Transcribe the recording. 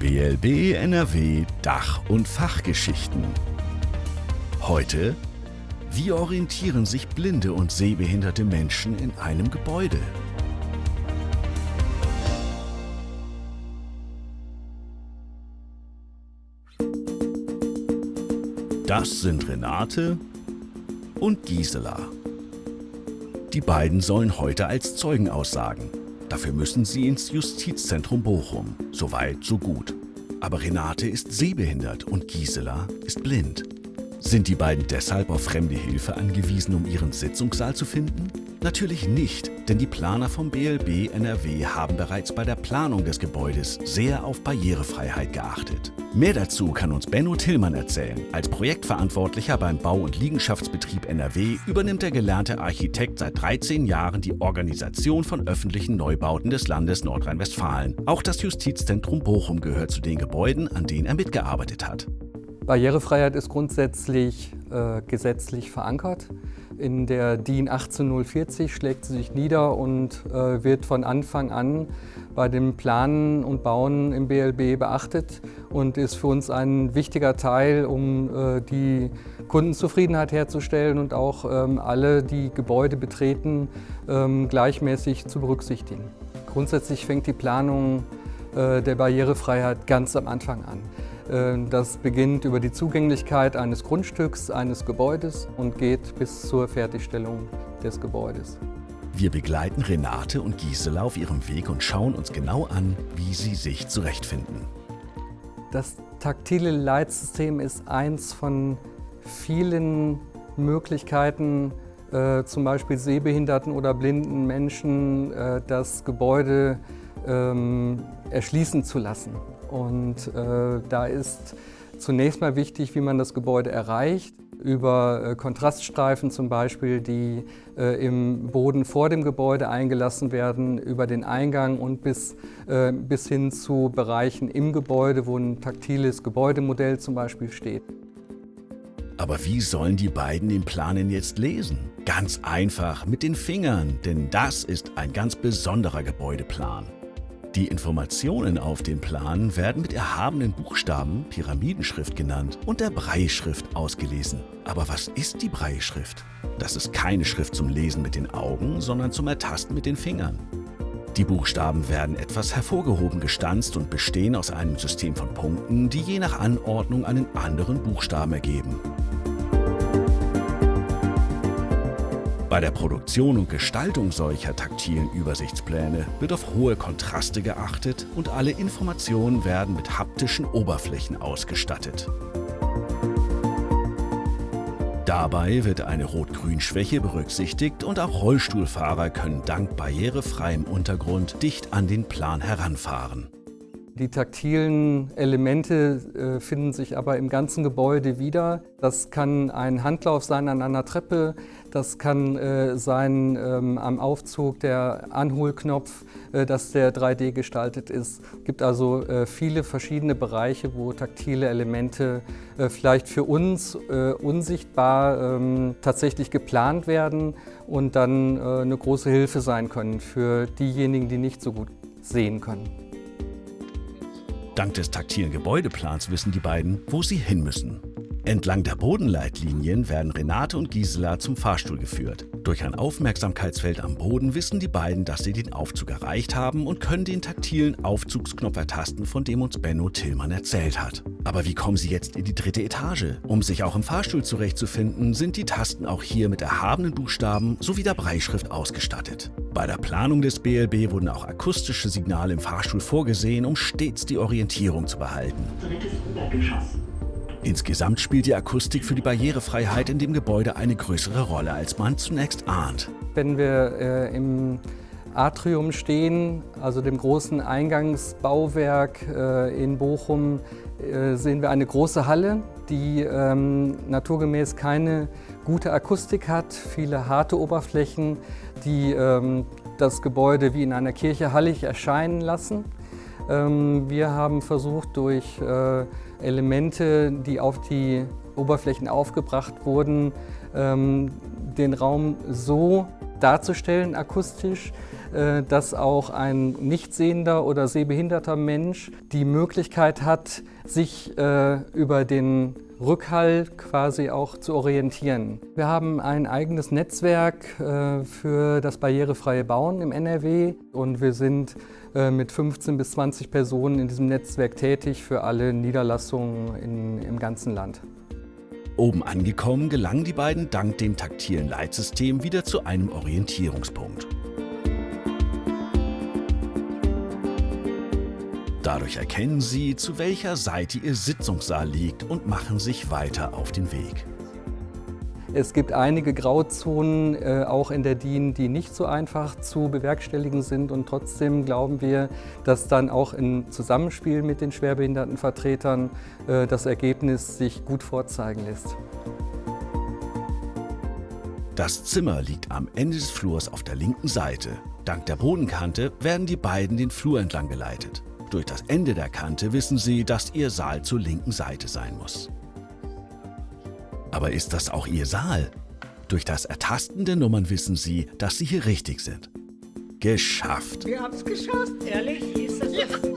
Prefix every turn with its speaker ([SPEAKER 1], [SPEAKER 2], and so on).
[SPEAKER 1] BLB NRW Dach- und Fachgeschichten. Heute, wie orientieren sich blinde und sehbehinderte Menschen in einem Gebäude? Das sind Renate und Gisela. Die beiden sollen heute als Zeugen aussagen. Dafür müssen sie ins Justizzentrum Bochum. Soweit, so gut. Aber Renate ist sehbehindert und Gisela ist blind. Sind die beiden deshalb auf fremde Hilfe angewiesen, um ihren Sitzungssaal zu finden? Natürlich nicht, denn die Planer vom BLB NRW haben bereits bei der Planung des Gebäudes sehr auf Barrierefreiheit geachtet. Mehr dazu kann uns Benno Tillmann erzählen. Als Projektverantwortlicher beim Bau- und Liegenschaftsbetrieb NRW übernimmt der gelernte Architekt seit 13 Jahren die Organisation von öffentlichen Neubauten des Landes Nordrhein-Westfalen. Auch das Justizzentrum Bochum gehört zu den Gebäuden, an denen er mitgearbeitet hat.
[SPEAKER 2] Barrierefreiheit ist grundsätzlich äh, gesetzlich verankert. In der DIN 18040 schlägt sie sich nieder und äh, wird von Anfang an bei dem Planen und Bauen im BLB beachtet und ist für uns ein wichtiger Teil, um äh, die Kundenzufriedenheit herzustellen und auch ähm, alle, die Gebäude betreten, ähm, gleichmäßig zu berücksichtigen. Grundsätzlich fängt die Planung äh, der Barrierefreiheit ganz am Anfang an. Äh, das beginnt über die Zugänglichkeit eines Grundstücks, eines Gebäudes und geht bis zur Fertigstellung des Gebäudes.
[SPEAKER 1] Wir begleiten Renate und Gisela auf ihrem Weg und schauen uns genau an, wie sie sich zurechtfinden.
[SPEAKER 2] Das taktile Leitsystem ist eins von vielen Möglichkeiten, äh, zum Beispiel sehbehinderten oder blinden Menschen äh, das Gebäude ähm, erschließen zu lassen. Und äh, da ist zunächst mal wichtig, wie man das Gebäude erreicht. Über äh, Kontraststreifen zum Beispiel, die äh, im Boden vor dem Gebäude eingelassen werden, über den Eingang und bis, äh, bis hin zu Bereichen im Gebäude, wo ein taktiles Gebäudemodell zum Beispiel steht.
[SPEAKER 1] Aber wie sollen die beiden den Planen jetzt lesen? Ganz einfach mit den Fingern, denn das ist ein ganz besonderer Gebäudeplan. Die Informationen auf dem Plan werden mit erhabenen Buchstaben, Pyramidenschrift genannt, und der Breischrift ausgelesen. Aber was ist die Breischrift? Das ist keine Schrift zum Lesen mit den Augen, sondern zum Ertasten mit den Fingern. Die Buchstaben werden etwas hervorgehoben gestanzt und bestehen aus einem System von Punkten, die je nach Anordnung einen anderen Buchstaben ergeben. Bei der Produktion und Gestaltung solcher taktilen Übersichtspläne wird auf hohe Kontraste geachtet und alle Informationen werden mit haptischen Oberflächen ausgestattet. Dabei wird eine Rot-Grün-Schwäche berücksichtigt und auch Rollstuhlfahrer können dank barrierefreiem Untergrund dicht an den Plan heranfahren.
[SPEAKER 2] Die taktilen Elemente äh, finden sich aber im ganzen Gebäude wieder. Das kann ein Handlauf sein an einer Treppe, das kann äh, sein ähm, am Aufzug der Anholknopf, äh, dass der 3D gestaltet ist. Es gibt also viele verschiedene Bereiche, wo taktile Elemente vielleicht für uns unsichtbar ähm, tatsächlich geplant werden und dann eine große Hilfe sein können für diejenigen, die nicht so gut sehen können.
[SPEAKER 1] Dank des taktilen Gebäudeplans wissen die beiden, wo sie hin müssen. Entlang der Bodenleitlinien werden Renate und Gisela zum Fahrstuhl geführt. Durch ein Aufmerksamkeitsfeld am Boden wissen die beiden, dass sie den Aufzug erreicht haben und können den taktilen Aufzugsknopf ertasten, von dem uns Benno Tillmann erzählt hat. Aber wie kommen sie jetzt in die dritte Etage? Um sich auch im Fahrstuhl zurechtzufinden, sind die Tasten auch hier mit erhabenen Buchstaben sowie der Breischrift ausgestattet. Bei der Planung des BLB wurden auch akustische Signale im Fahrstuhl vorgesehen, um stets die Orientierung zu behalten. Drittes Obergeschoss. Insgesamt spielt die Akustik für die Barrierefreiheit in dem Gebäude eine größere Rolle, als man zunächst ahnt.
[SPEAKER 2] Wenn wir äh, im Atrium stehen, also dem großen Eingangsbauwerk äh, in Bochum, äh, sehen wir eine große Halle, die ähm, naturgemäß keine gute Akustik hat, viele harte Oberflächen, die ähm, das Gebäude wie in einer Kirche hallig erscheinen lassen. Ähm, wir haben versucht, durch äh, Elemente, die auf die Oberflächen aufgebracht wurden, ähm, den Raum so darzustellen akustisch, dass auch ein nicht sehender oder sehbehinderter Mensch die Möglichkeit hat, sich äh, über den Rückhall quasi auch zu orientieren. Wir haben ein eigenes Netzwerk äh, für das barrierefreie Bauen im NRW und wir sind äh, mit 15 bis 20 Personen in diesem Netzwerk tätig für alle Niederlassungen in, im ganzen Land.
[SPEAKER 1] Oben angekommen gelangen die beiden dank dem taktilen Leitsystem wieder zu einem Orientierungspunkt. Dadurch erkennen Sie, zu welcher Seite Ihr Sitzungssaal liegt und machen sich weiter auf den Weg.
[SPEAKER 2] Es gibt einige Grauzonen, äh, auch in der DIN, die nicht so einfach zu bewerkstelligen sind. Und trotzdem glauben wir, dass dann auch im Zusammenspiel mit den Schwerbehindertenvertretern äh, das Ergebnis sich gut vorzeigen lässt.
[SPEAKER 1] Das Zimmer liegt am Ende des Flurs auf der linken Seite. Dank der Bodenkante werden die beiden den Flur entlang geleitet. Durch das Ende der Kante wissen sie, dass ihr Saal zur linken Seite sein muss. Aber ist das auch Ihr Saal? Durch das Ertasten der Nummern wissen Sie, dass Sie hier richtig sind. Geschafft!
[SPEAKER 3] Wir haben es geschafft, ehrlich? Ist das ja.